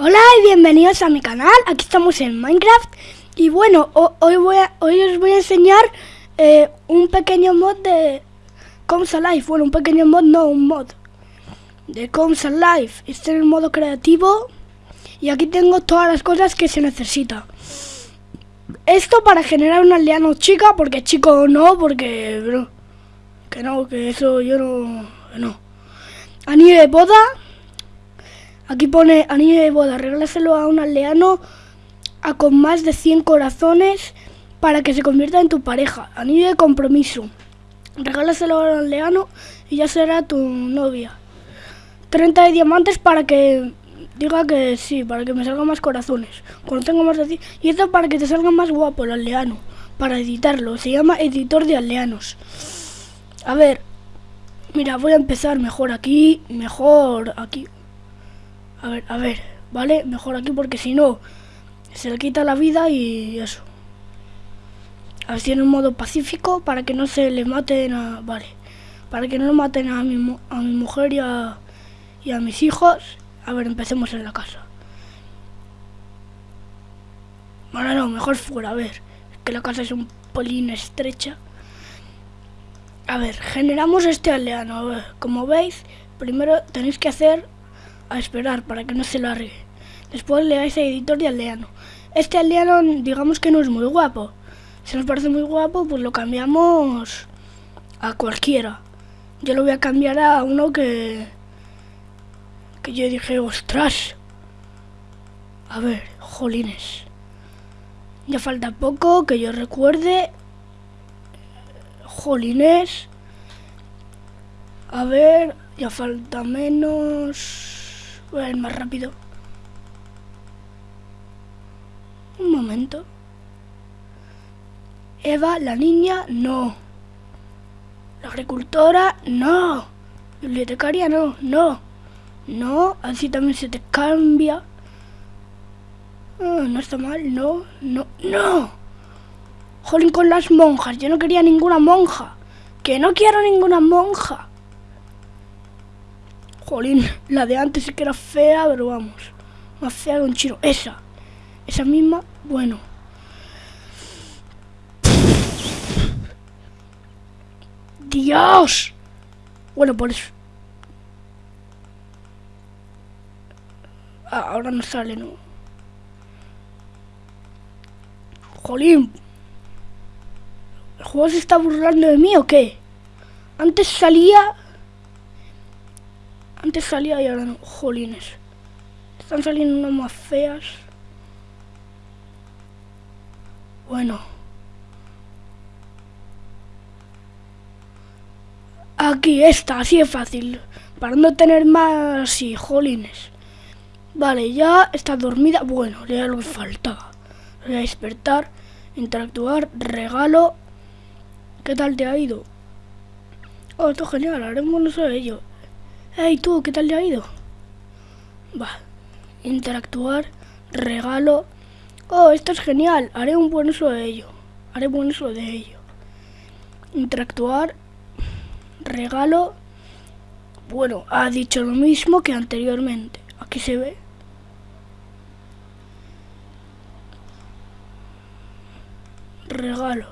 Hola y bienvenidos a mi canal, aquí estamos en Minecraft. Y bueno, hoy, voy a, hoy os voy a enseñar eh, un pequeño mod de Comes Alive, bueno un pequeño mod, no un mod de Comes Alive, este es el modo creativo y aquí tengo todas las cosas que se necesita. Esto para generar un aldeano chica, porque chico no, porque bro, que no, que eso yo no, no. Anillo de boda Aquí pone anillo de boda, regálaselo a un aldeano a con más de 100 corazones para que se convierta en tu pareja. Anillo de compromiso. Regálaselo a un aldeano y ya será tu novia. 30 de diamantes para que diga que sí, para que me salgan más corazones. Cuando tengo más de 100. Y esto para que te salga más guapo el aldeano. Para editarlo. Se llama editor de aldeanos. A ver. Mira, voy a empezar mejor aquí, mejor aquí. A ver, a ver, ¿vale? Mejor aquí porque si no, se le quita la vida y eso. Así en un modo pacífico para que no se le maten a... Vale. Para que no maten a mi, a mi mujer y a, a mis hijos. A ver, empecemos en la casa. Bueno, no, mejor fuera, a ver. Que la casa es un polín estrecha. A ver, generamos este aldeano. como veis, primero tenéis que hacer a esperar para que no se largue. Después le dais a editor de aldeano. Este aldeano digamos que no es muy guapo. Si nos parece muy guapo, pues lo cambiamos a cualquiera. Yo lo voy a cambiar a uno que... Que yo dije, ostras. A ver, jolines. Ya falta poco que yo recuerde. Jolines. A ver, ya falta menos... Voy a ir más rápido. Un momento. Eva, la niña, no. La agricultora, no. Bibliotecaria, no, no. No, así también se te cambia. Ah, no está mal, no, no, no. Jolín con las monjas, yo no quería ninguna monja. Que no quiero ninguna monja. Jolín, la de antes sí que era fea, pero vamos. Más fea que un chino. Esa. Esa misma, bueno. ¡Dios! Bueno, por eso. Ah, ahora no sale, ¿no? Jolín. ¿El juego se está burlando de mí o qué? Antes salía antes salía y ahora no. Jolines. Están saliendo unas más feas. Bueno. Aquí está, así es fácil. Para no tener más sí, jolines. Vale, ya está dormida. Bueno, da lo faltaba. Voy a despertar, interactuar, regalo. ¿Qué tal te ha ido? Oh, esto es genial, haremos no sé ello. Hey tú, ¿qué tal le ha ido? Va, interactuar, regalo. Oh, esto es genial, haré un buen uso de ello. Haré buen uso de ello. Interactuar, regalo. Bueno, ha dicho lo mismo que anteriormente. Aquí se ve. Regalo.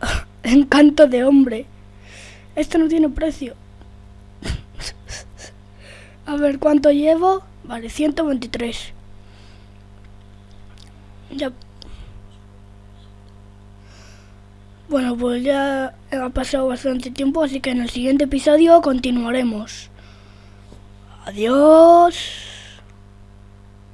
Encanto de hombre. Esto no tiene precio. A ver, ¿cuánto llevo? Vale, 123. Ya. Bueno, pues ya ha pasado bastante tiempo, así que en el siguiente episodio continuaremos. Adiós.